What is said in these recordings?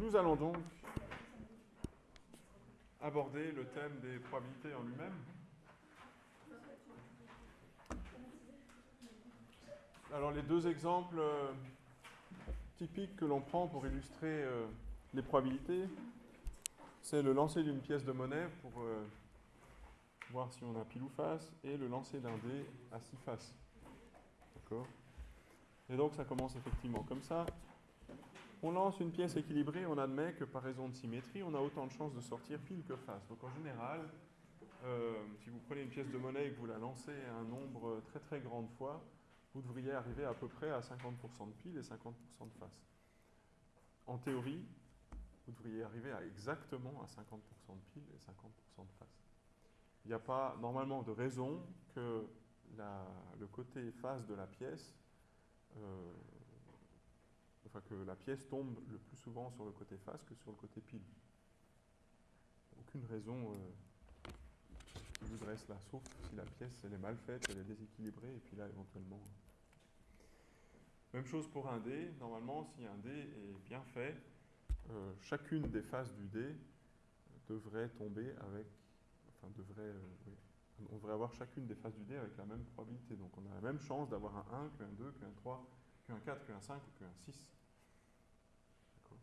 Nous allons donc aborder le thème des probabilités en lui-même. Alors les deux exemples euh, typiques que l'on prend pour illustrer euh, les probabilités, c'est le lancer d'une pièce de monnaie pour euh, voir si on a pile ou face, et le lancer d'un dé à six faces. D'accord? Et donc ça commence effectivement comme ça. On lance une pièce équilibrée, on admet que par raison de symétrie, on a autant de chances de sortir pile que face. Donc en général, euh, si vous prenez une pièce de monnaie et que vous la lancez un nombre très très grand de fois, vous devriez arriver à peu près à 50% de pile et 50% de face. En théorie, vous devriez arriver à exactement à 50% de pile et 50% de face. Il n'y a pas normalement de raison que le côté face de la pièce euh, que la pièce tombe le plus souvent sur le côté face que sur le côté pile. Aucune raison euh, qui voudrait cela, sauf si la pièce elle est mal faite, elle est déséquilibrée, et puis là éventuellement. Même chose pour un dé. Normalement, si un dé est bien fait, euh, chacune des faces du dé devrait tomber avec, enfin devrait, euh, on devrait avoir chacune des faces du dé avec la même probabilité. Donc on a la même chance d'avoir un 1 qu'un 2, qu'un 3, qu'un 4, qu'un 5 ou qu'un 6. D'accord.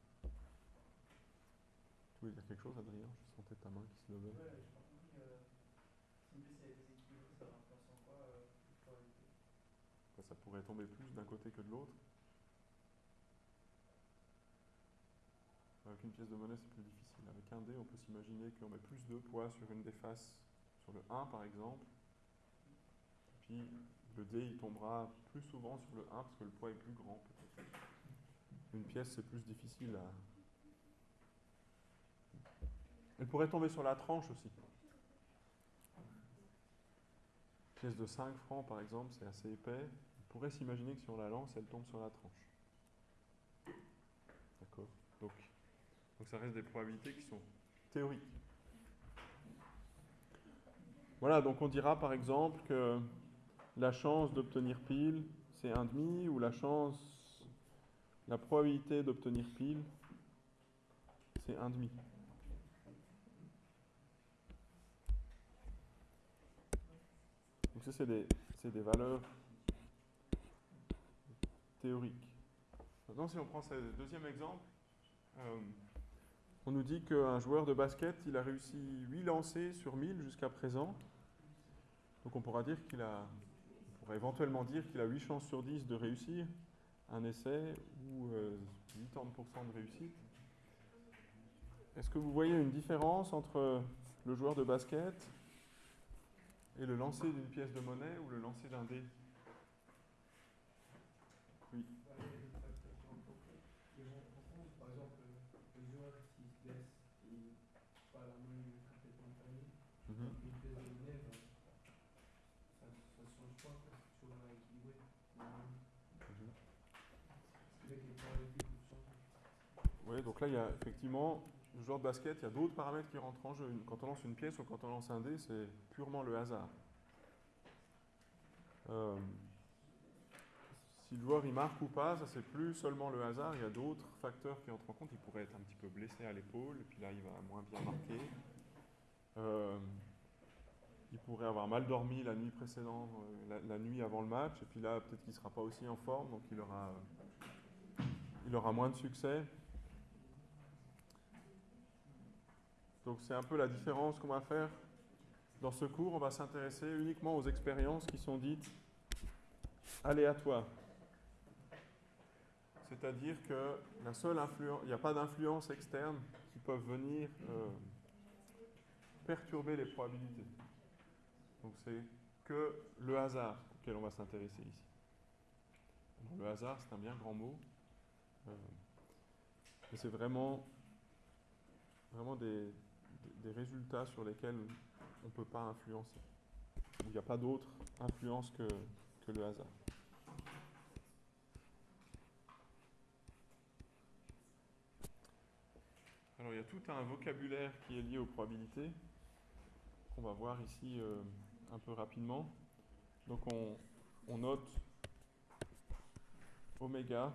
Tu voulais dire quelque chose, Adrien? Je sentais ta main qui se levait. Ouais, je pense que euh, si pièce est déséquilibrée, ça va influencer en quoi euh, ça pourrait tomber plus d'un côté que de l'autre. Avec une pièce de monnaie, c'est plus difficile. Avec un dé, on peut s'imaginer qu'on met plus de poids sur une des faces, sur le 1 par exemple. Puis le dé, il tombera plus souvent sur le 1 parce que le poids est plus grand. Une pièce, c'est plus difficile à... Elle pourrait tomber sur la tranche aussi. Une pièce de 5 francs, par exemple, c'est assez épais. On pourrait s'imaginer que si on la lance, elle tombe sur la tranche. D'accord donc, donc ça reste des probabilités qui sont théoriques. Voilà, donc on dira par exemple que la chance d'obtenir pile, c'est 1,5, ou la chance, la probabilité d'obtenir pile, c'est 1,5. Donc ça, c'est des, valeurs théoriques. Maintenant, si on prend ce deuxième exemple, euh, on nous dit qu'un joueur de basket, il a réussi 8 lancers sur 1000 jusqu'à présent. Donc on pourra dire qu'il a, on éventuellement dire qu'il a 8 chances sur 10 de réussir un essai ou euh, 80% de réussite. Est-ce que vous voyez une différence entre le joueur de basket et le lancer d'une pièce de monnaie ou le lancer d'un dé? Oui. Par exemple, le joueur qui se blesse et pas la main complètement fermée, Mhm. une pièce de monnaie, ça ne change pas, quoi, c'est toujours équilibré. Mhm. Que changer. Oui, donc là, il y a effectivement, joueur de basket, il y a d'autres paramètres qui rentrent en jeu. Quand on lance une pièce ou quand on lance un dé, c'est purement le hasard. Euh, si le joueur il marque ou pas, ça c'est plus seulement le hasard, il y a d'autres facteurs qui entrent en compte. Il pourrait être un petit peu blessé à l'épaule, et puis là il va moins bien marquer. Euh, il pourrait avoir mal dormi la nuit précédente, euh, la, nuit avant le match, et puis là peut-être qu'il ne sera pas aussi en forme, donc il aura moins de succès. Donc c'est un peu la différence qu'on va faire. Dans ce cours, on va s'intéresser uniquement aux expériences qui sont dites aléatoires. C'est-à-dire que la seule influence, il n'y a pas d'influence externe qui peuvent venir euh, perturber les probabilités. Donc c'est que le hasard auquel on va s'intéresser ici. Le hasard, c'est un bien grand mot. Euh, c'est vraiment, vraiment des, des- résultats sur lesquels on ne peut pas influencer. Il n'y a pas d'autre influence que, que le hasard. Alors il y a tout un vocabulaire qui est lié aux probabilités qu'on va voir ici euh, un peu rapidement. Donc on, on note oméga.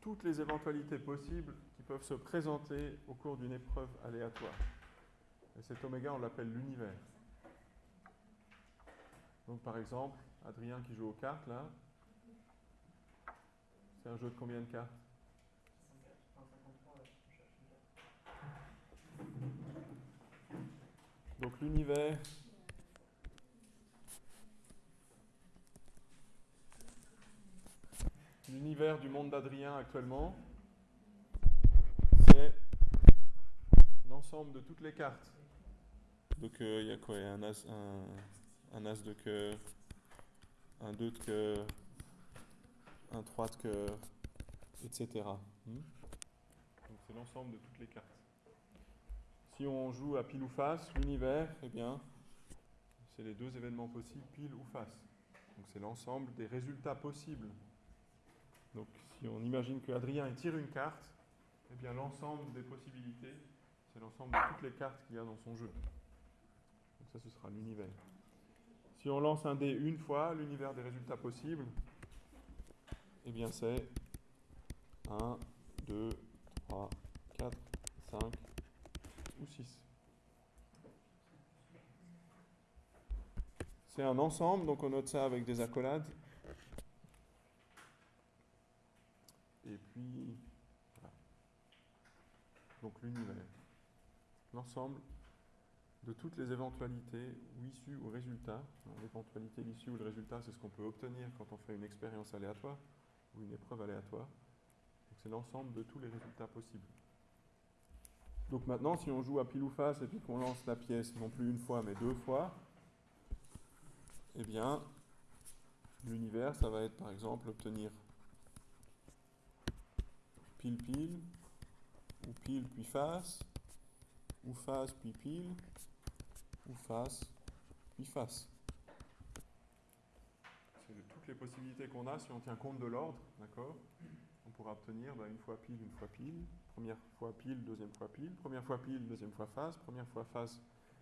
Tout toutes les éventualités possibles peuvent se présenter au cours d'une épreuve aléatoire. Et cet oméga, on l'appelle l'univers. Donc par exemple, Adrien qui joue aux cartes là, c'est un jeu de combien de cartes? Donc l'univers l'univers du monde d'Adrien actuellement, c'est l'ensemble de toutes les cartes. Donc il y a quoi? Un as, un, as de cœur, un 2 de cœur, un 3 de cœur, etc. Hmm? Donc c'est l'ensemble de toutes les cartes. Si on joue à pile ou face, l'univers, eh bien, c'est les deux événements possibles, pile ou face. Donc c'est l'ensemble des résultats possibles donc si on imagine que Adrien tire une carte, eh bien l'ensemble des possibilités, l'ensemble de toutes les cartes qu'il y a dans son jeu. Donc ça, ce sera l'univers. Si on lance un dé une fois, l'univers des résultats possibles, eh bien c'est 1, 2, 3, 4, 5 ou 6. C'est un ensemble, donc on note ça avec des accolades. Et puis, voilà. Donc l'univers. L'ensemble de toutes les éventualités ou issues ou résultats. L'éventualité, l'issue ou le résultat, c'est ce qu'on peut obtenir quand on fait une expérience aléatoire ou une épreuve aléatoire. C'est l'ensemble de tous les résultats possibles. Donc maintenant, si on joue à pile ou face et puis qu'on lance la pièce non plus une fois mais deux fois, eh bien, l'univers, ça va être par exemple obtenir pile pile, ou pile puis face, ou face puis pile, ou face puis face. C'est toutes les possibilités qu'on a si on tient compte de l'ordre, d'accord? On pourra obtenir bah, une fois pile, une fois pile, première fois pile, deuxième fois pile, première fois pile, deuxième fois face, première fois face,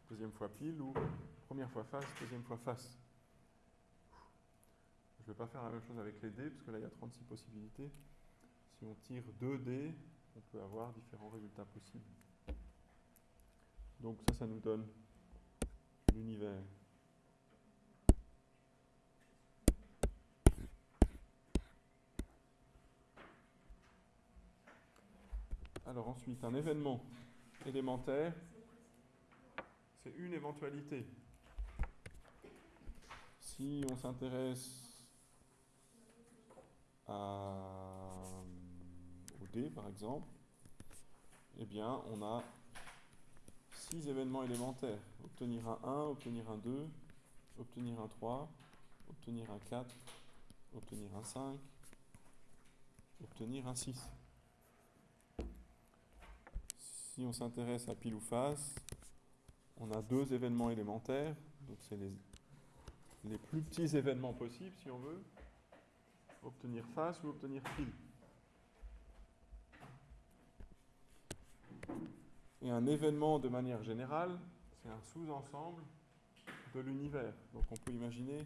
deuxième fois pile, ou première fois face, deuxième fois face. Je ne vais pas faire la même chose avec les dés, parce que là il y a 36 possibilités. Si on tire 2 dés, on peut avoir différents résultats possibles. Donc ça, ça nous donne l'univers. Alors ensuite, un événement élémentaire, c'est une éventualité. Si on s'intéresse à par exemple, eh bien, on a six événements élémentaires. Obtenir un 1, obtenir un 2, obtenir un 3, obtenir un 4, obtenir un 5, obtenir un 6. Si on s'intéresse à pile ou face, on a deux événements élémentaires, donc c'est les, les plus petits événements possibles si on veut, obtenir face ou obtenir pile. Et un événement, de manière générale, c'est un sous-ensemble de l'univers. Donc on peut imaginer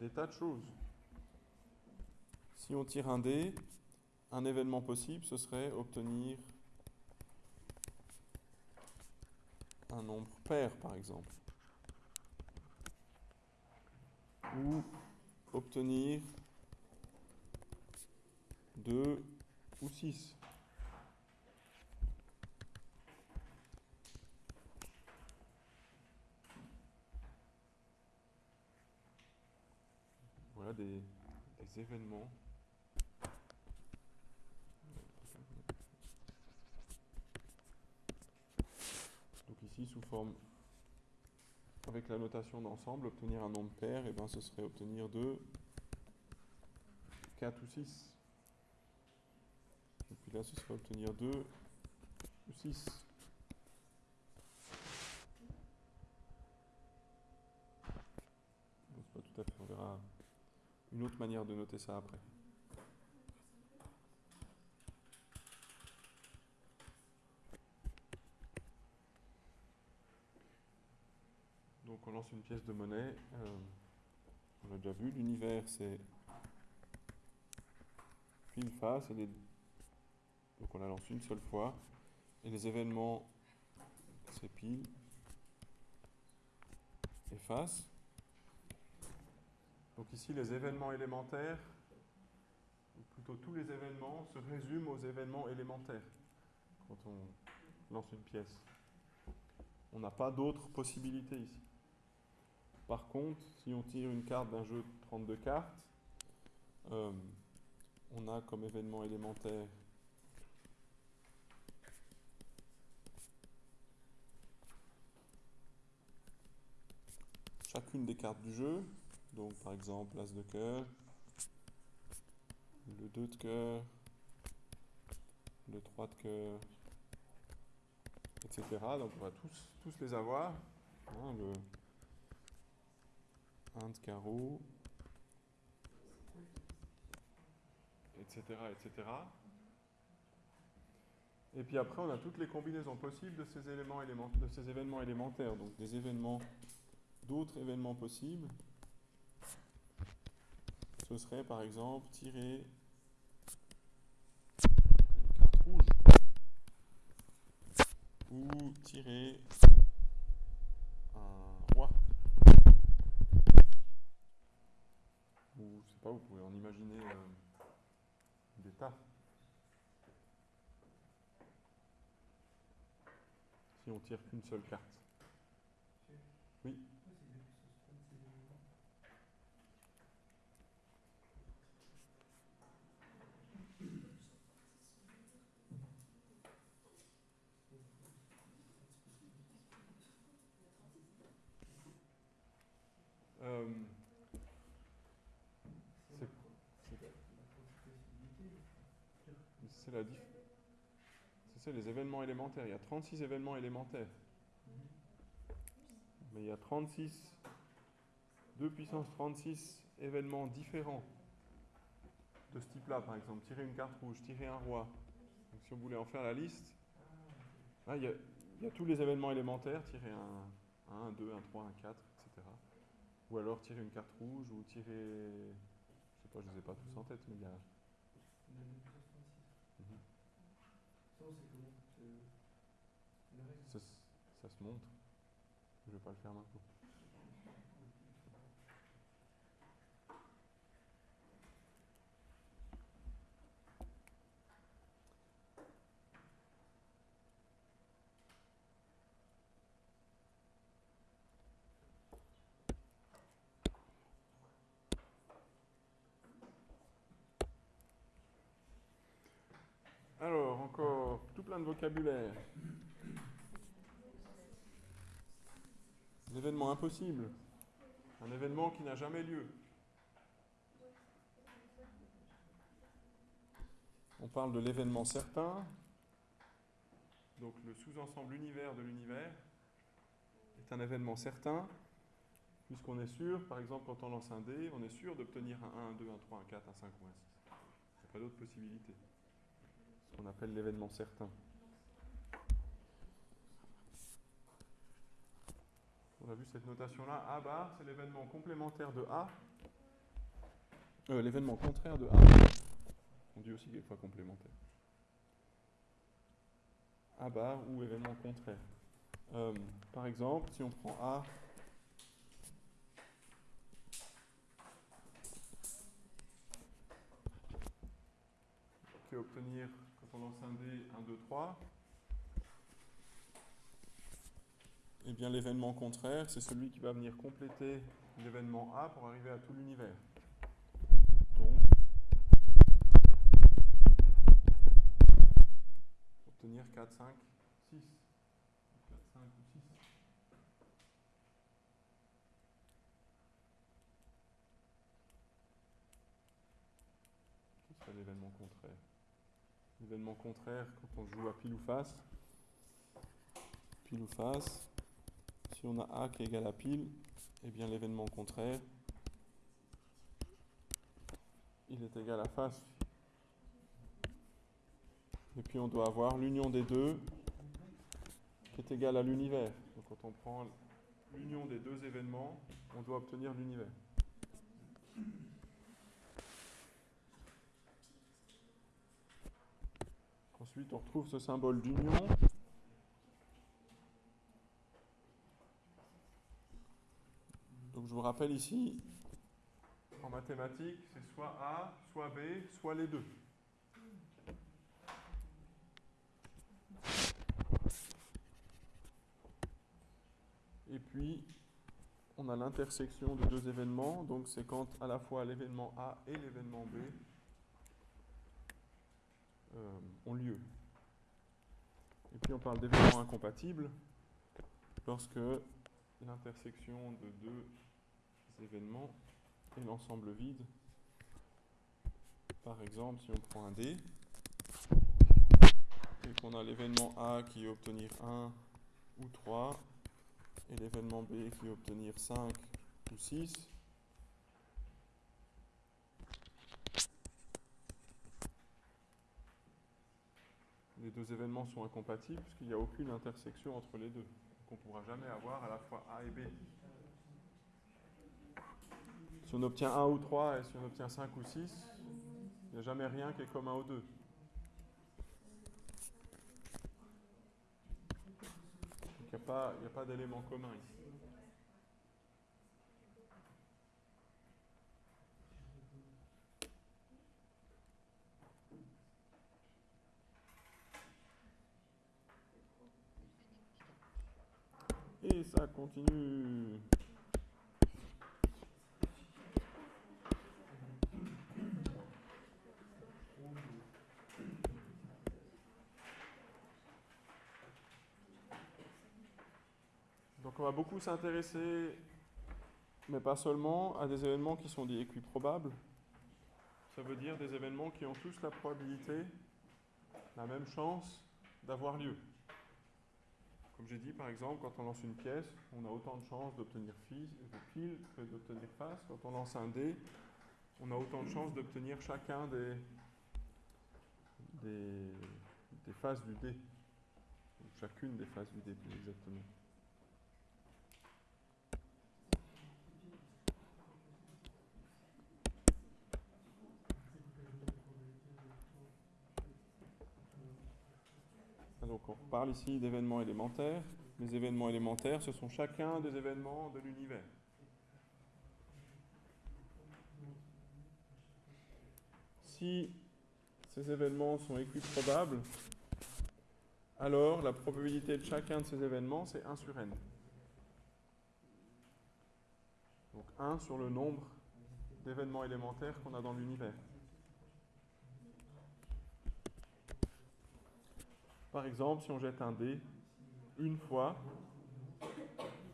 des tas de choses. Si on tire un dé, un événement possible, ce serait obtenir un nombre pair, par exemple. Ou obtenir 2 ou 6. Des, événements. Donc ici, sous forme, avec la notation d'ensemble, obtenir un nombre pair, et eh bien ce serait obtenir 2, 4 ou 6. Et puis là, ce serait obtenir 2 ou 6. pas tout à fait, on verra une autre manière de noter ça après. Donc on lance une pièce de monnaie. Euh, on l'a déjà vu, l'univers c'est pile face et Donc on la lance une seule fois. Et les événements, c'est pile, efface. Donc ici, les événements élémentaires, ou plutôt tous les événements, se résument aux événements élémentaires quand on lance une pièce. On n'a pas d'autres possibilités ici. Par contre, si on tire une carte d'un jeu de 32 cartes, euh, on a comme événement élémentaire chacune des cartes du jeu. Donc par exemple l'As de cœur, le 2 de cœur, le 3 de cœur, etc. Donc on va tous, les avoir. Hein, le 1 de carreau, etc., etc. Et puis après, on a toutes les combinaisons possibles de ces, de ces événements élémentaires. Donc des événements, d'autres événements possibles. Ce serait par exemple tirer une carte rouge ou tirer un roi. Ou je sais pas, vous pouvez en imaginer euh, des tas. Si on tire qu'une seule carte. Oui. Euh, c'est la diff. C'est les événements élémentaires. Il y a 36 événements élémentaires. Mais il y a 36, 2 puissance 36 événements différents de ce type-là, par exemple. Tirer une carte rouge, tirer un roi. Donc, si on voulait en faire la liste, là, il y a, il y a tous les événements élémentaires, tirer un 1, un 2, un 3, un 4, etc. Ou alors tirer une carte rouge, ou tirer... Je sais pas, je ne les ai pas tous en tête, mais il y a... Mhm. Ça, se montre. Je ne vais pas le faire maintenant. Alors, encore tout plein de vocabulaire. Un événement impossible. Un événement qui n'a jamais lieu. On parle de l'événement certain. Donc le sous-ensemble univers de l'univers est un événement certain, puisqu'on est sûr, par exemple quand on lance un dé, on est sûr d'obtenir un 1, un 2, un 3, un 4, un 5 ou un 6. Il n'y a pas d'autre possibilité. Qu'on appelle l'événement certain. On a vu cette notation-là. A bar, c'est l'événement complémentaire de A. Euh, l'événement contraire de A. On dit aussi quelquefois complémentaire. A bar ou événement contraire. Euh, par exemple, si on prend A obtenir, quand on lance un dé, 1, 2, 3, eh bien l'événement contraire, c'est celui qui va venir compléter l'événement A pour arriver à tout l'univers. Donc, obtenir 4, 5, 6. 4, 5 ou 6. Ce serait l'événement contraire. L'événement contraire, quand on joue à pile ou face, pile ou face, si on a A qui est égal à pile, eh bien l'événement contraire, il est égal à face. Et puis on doit avoir l'union des deux qui est égale à l'univers. Donc quand on prend l'union des deux événements, on doit obtenir l'univers. Ensuite, on retrouve ce symbole d'union. Donc je vous rappelle ici, en mathématiques, c'est soit A, soit B, soit les deux. Et puis, on a l'intersection de deux événements, donc c'est quand à la fois l'événement A et l'événement B euh, ont lieu. Et puis on parle d'événements incompatibles lorsque l'intersection de deux événements est l'ensemble vide. Par exemple, si on prend un D et qu'on a l'événement A qui est obtenir 1 ou 3 et l'événement B qui est obtenir 5 ou 6, deux événements sont incompatibles puisqu'il n'y a aucune intersection entre les deux. Donc on ne pourra jamais avoir à la fois A et B. Si on obtient 1 ou 3 et si on obtient 5 ou 6, il n'y a jamais rien qui est commun aux deux. il n'y a pas, pas d'élément commun ici. Et ça Donc on va beaucoup s'intéresser, mais pas seulement, à des événements qui sont dits équiprobables. Ça veut dire des événements qui ont tous la probabilité, la même chance d'avoir lieu. Comme j'ai dit, par exemple, quand on lance une pièce, on a autant de chances d'obtenir pile que d'obtenir face. Quand on lance un dé, on a autant de chances d'obtenir chacun des, des, faces du dé. chacune des faces du dé, plus exactement. Donc on parle ici d'événements élémentaires. Les événements élémentaires, ce sont chacun des événements de l'univers. Si ces événements sont équiprobables, alors la probabilité de chacun de ces événements, c'est 1 sur n. Donc 1 sur le nombre d'événements élémentaires qu'on a dans l'univers. Par exemple, si on jette un dé une fois,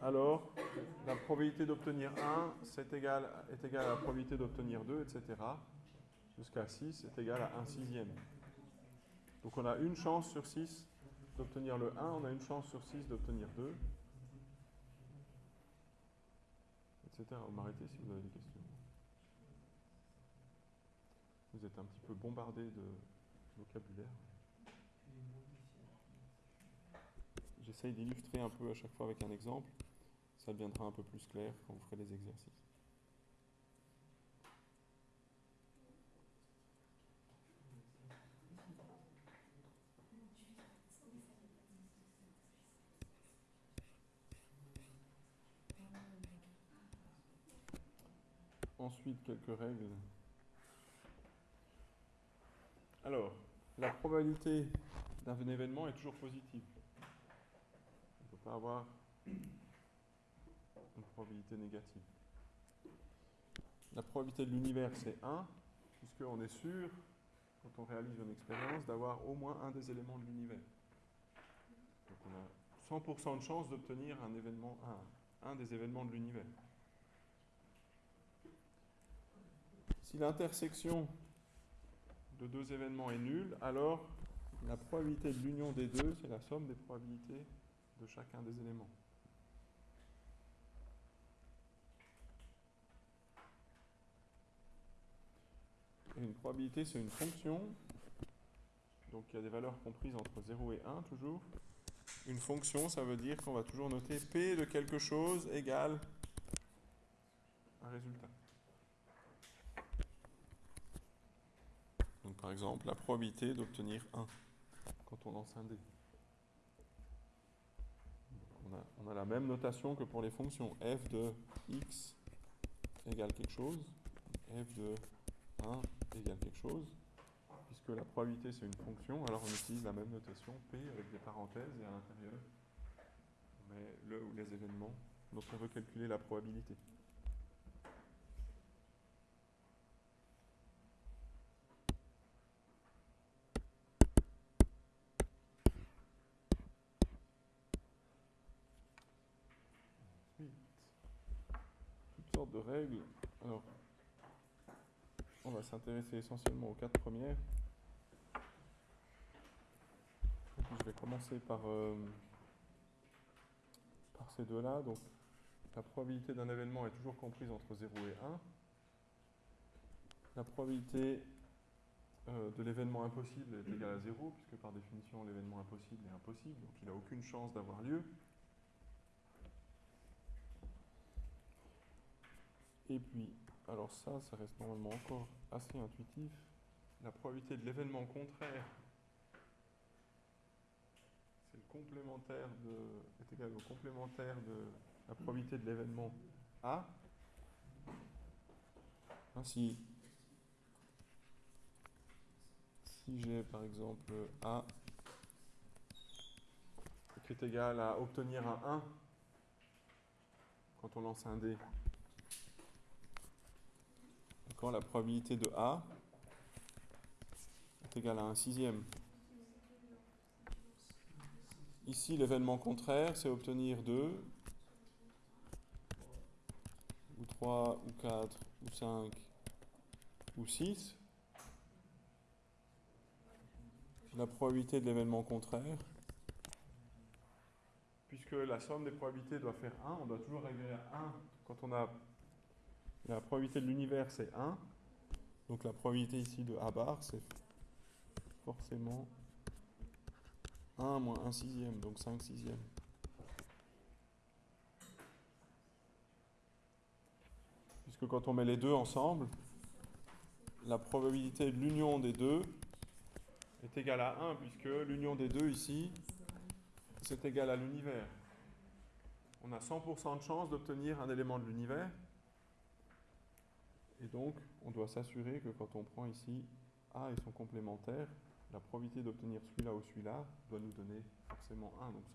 alors la probabilité d'obtenir 1 est égale, à la probabilité d'obtenir 2, etc. Jusqu'à 6 est égal à 1 sixième. Donc on a une chance sur 6 d'obtenir le 1, on a une chance sur 6 d'obtenir 2, etc. Vous m'arrêtez si vous avez des questions. Vous êtes un petit peu bombardé de vocabulaire. J'essaye d'illustrer un peu à chaque fois avec un exemple. Ça deviendra un peu plus clair quand vous ferez les exercices. Ensuite, quelques règles. Alors, la probabilité d'un événement est toujours positive avoir une probabilité négative. La probabilité de l'univers, c'est 1, puisqu'on est sûr, quand on réalise une expérience, d'avoir au moins un des éléments de l'univers. Donc on a 100% de chance d'obtenir un événement, un, un des événements de l'univers. Si l'intersection de deux événements est nulle, alors la probabilité de l'union des deux, c'est la somme des probabilités de chacun des éléments. Et une probabilité, c'est une fonction. Donc il y a des valeurs comprises entre 0 et 1 toujours. Une fonction, ça veut dire qu'on va toujours noter P de quelque chose égale un résultat. Donc par exemple, la probabilité d'obtenir 1. quand on lance un dé. On a, la même notation que pour les fonctions. f de x égale quelque chose, f de 1 égale quelque chose. Puisque la probabilité c'est une fonction, alors on utilise la même notation p avec des parenthèses et à l'intérieur on met le ou les événements dont on veut calculer la probabilité. De règles. Alors, on va s'intéresser essentiellement aux quatre premières. je vais commencer par, euh, par ces deux-là. Donc, la probabilité d'un événement est toujours comprise entre 0 et 1. La probabilité euh, de l'événement impossible est égale à 0, puisque par définition, l'événement impossible est impossible, donc il n'a aucune chance d'avoir lieu. Et puis, alors ça, ça reste normalement encore assez intuitif. La probabilité de l'événement contraire, c'est le complémentaire de, est égal au complémentaire de la probabilité de l'événement A. Ainsi, si j'ai par exemple A qui est égal à obtenir un 1 quand on lance un dé, quand la probabilité de A est égale à un sixième. Ici, l'événement contraire, c'est obtenir 2, ou 3, ou 4, ou 5, ou 6. La probabilité de l'événement contraire, puisque la somme des probabilités doit faire 1, on doit toujours arriver à 1 quand on a la probabilité de l'univers, c'est 1. Donc la probabilité ici de A bar, c'est forcément 1 moins 1 sixième, donc 5 sixièmes. Puisque quand on met les deux ensemble, la probabilité de l'union des deux est égale à 1, puisque l'union des deux ici, c'est égal à l'univers. On a 100% de chance d'obtenir un élément de l'univers. Et donc, on doit s'assurer que quand on prend ici A et son complémentaire, la probabilité d'obtenir celui-là ou celui-là doit nous donner forcément 1, donc 100%.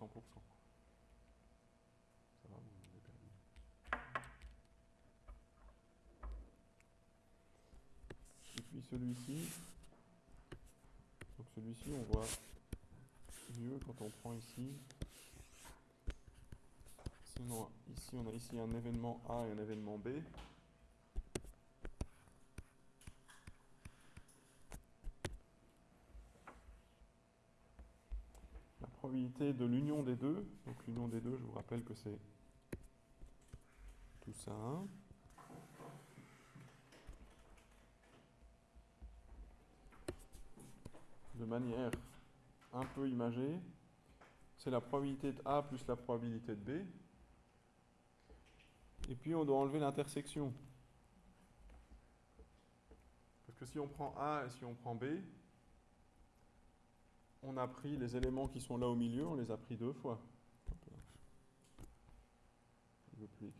Ça va, vous perdu. Et puis celui-ci, donc celui-ci, on voit mieux quand on prend ici. Sinon, ici, on a ici un événement A et un événement B. de l'union des deux. Donc l'union des deux, je vous rappelle que c'est tout ça. De manière un peu imagée, c'est la probabilité de A plus la probabilité de B. Et puis on doit enlever l'intersection. Parce que si on prend A et si on prend B, on a pris les éléments qui sont là au milieu, on les a pris deux fois. Je plus.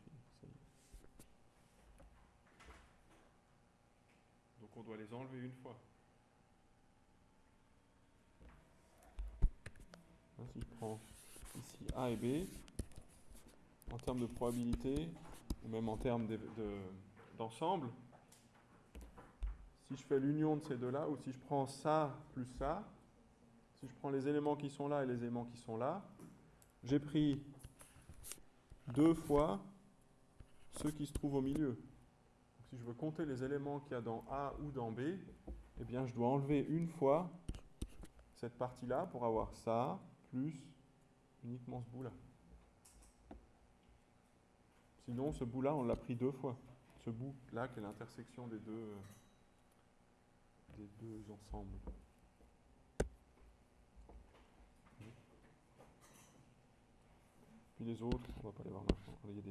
Donc on doit les enlever une fois. si je prends ici A et B, en termes de probabilité, ou même en termes d'ensemble, si je fais l'union de ces deux-là, ou si je prends ça plus ça, si je prends les éléments qui sont là et les éléments qui sont là, j'ai pris deux fois ceux qui se trouvent au milieu. si je veux compter les éléments qu'il y a dans A ou dans B, eh bien je dois enlever une fois cette partie-là pour avoir ça plus uniquement ce bout-là. Sinon, ce bout-là, on l'a pris deux fois. Ce bout-là qui est l'intersection des deux, des deux ensembles. Puis les autres, on va pas les voir maintenant. Il y a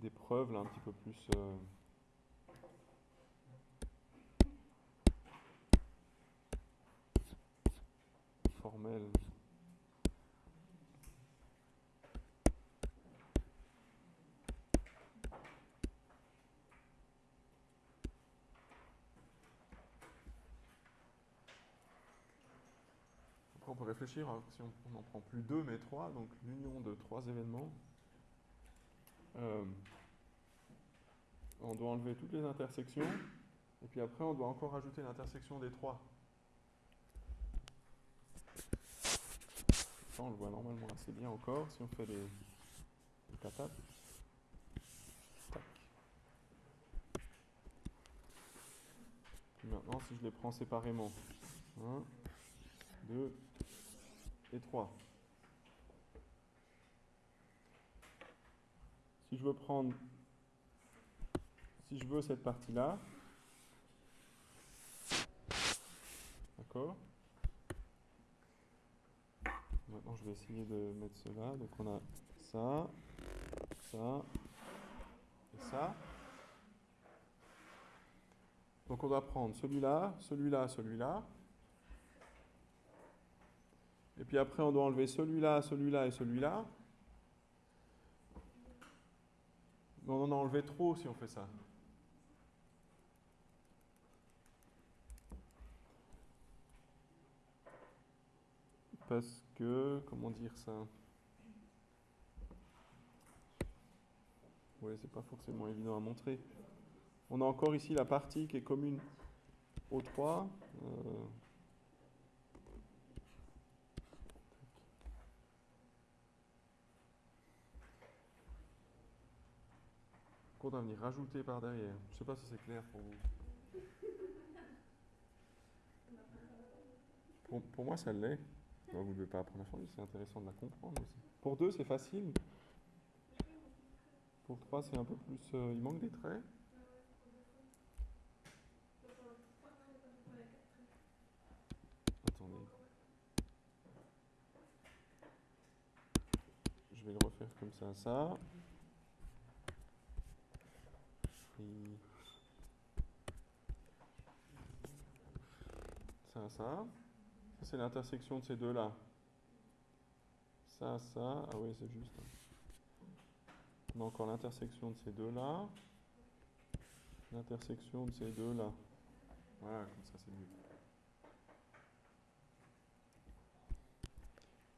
des, preuves là un petit peu plus. Euh, formel. Réfléchir, hein, si on n'en prend plus deux mais trois, donc l'union de trois événements. Euh, on doit enlever toutes les intersections, et puis après on doit encore ajouter l'intersection des trois. Ça, on le voit normalement assez bien encore si on fait les, les maintenant, si je les prends séparément, 1, 2 et 3. Si je veux prendre, si je veux cette partie-là, d'accord Maintenant, je vais essayer de mettre cela. Donc, on a ça, ça et ça. Donc, on doit prendre celui-là, celui-là, celui-là. Et puis après, on doit enlever celui-là, celui-là et celui-là. On en a enlevé trop si on fait ça. Parce que, comment dire ça? Oui, c'est pas forcément évident à montrer. On a encore ici la partie qui est commune aux trois. Euh, qu'on venir rajouter par derrière. Je ne sais pas si c'est clair pour vous. Pour, moi, ça l'est. Vous ne devez pas apprendre la formule, c'est intéressant de la comprendre aussi. Pour deux, c'est facile. Pour trois, c'est un peu plus. euh, il manque des traits. Attendez. Je vais le refaire comme ça, ça. Ça, ça. C'est l'intersection de ces deux-là. Ça, ça. Ah oui, c'est juste. On a encore l'intersection de ces deux-là. L'intersection de ces deux-là. Voilà, comme ça, c'est mieux.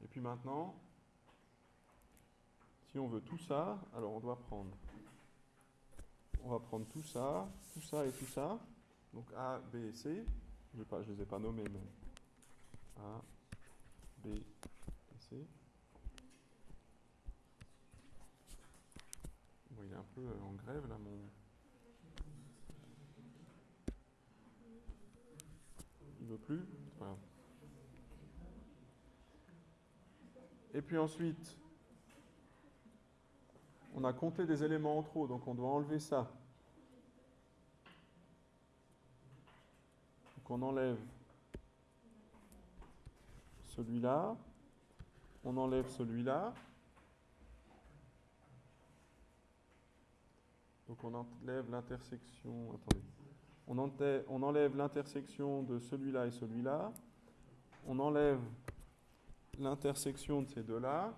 Et puis maintenant, si on veut tout ça, alors on doit prendre on va prendre tout ça, tout ça et tout ça. Donc A, B et C. Je ne les ai pas nommés, mais A, B et C. Bon, il est un peu en grève là, mon. Il veut plus? Grave. Et puis ensuite, on a compté des éléments en trop, donc on doit enlever ça. Donc on enlève celui-là, on enlève celui-là. Donc on enlève l'intersection. On, enlève, on enlève l'intersection de celui-là et celui-là. On enlève l'intersection de ces deux-là.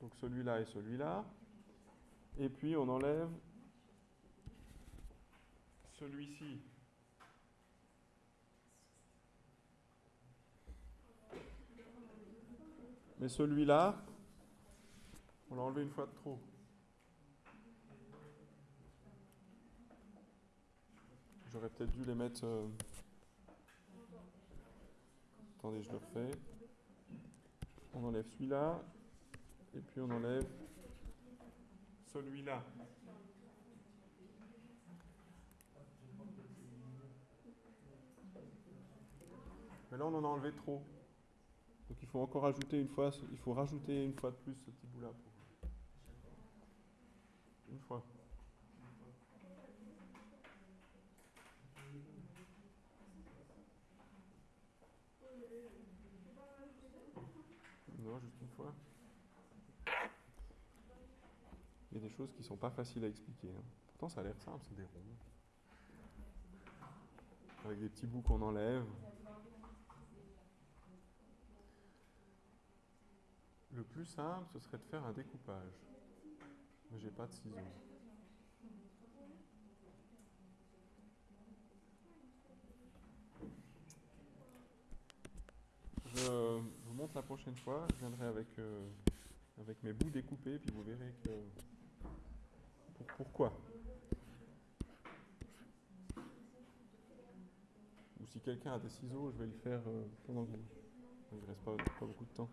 Donc celui-là et celui-là. Et puis on enlève celui-ci. Mais celui-là, on l'a enlevé une fois de trop. J'aurais peut-être dû les mettre... euh, Attendez, je le refais. On enlève celui-là. Et puis on enlève celui-là. Mais là, on en a enlevé trop. Donc il faut encore ajouter une fois, il faut rajouter une fois de plus ce petit bout-là. pour- Une fois. Non, juste une fois. Il y a des choses qui sont pas faciles à expliquer. hein. Pourtant, ça a l'air simple, c'est des ronds. Avec des petits bouts qu'on enlève. plus simple, ce serait de faire un découpage. Mais j'ai pas de ciseaux. Je vous montre la prochaine fois. Je viendrai avec, euh, avec mes bouts découpés, puis vous verrez que. Pour- pourquoi. Ou si quelqu'un a des ciseaux, je vais le faire euh, pendant que vous. Il ne reste pas beaucoup de temps.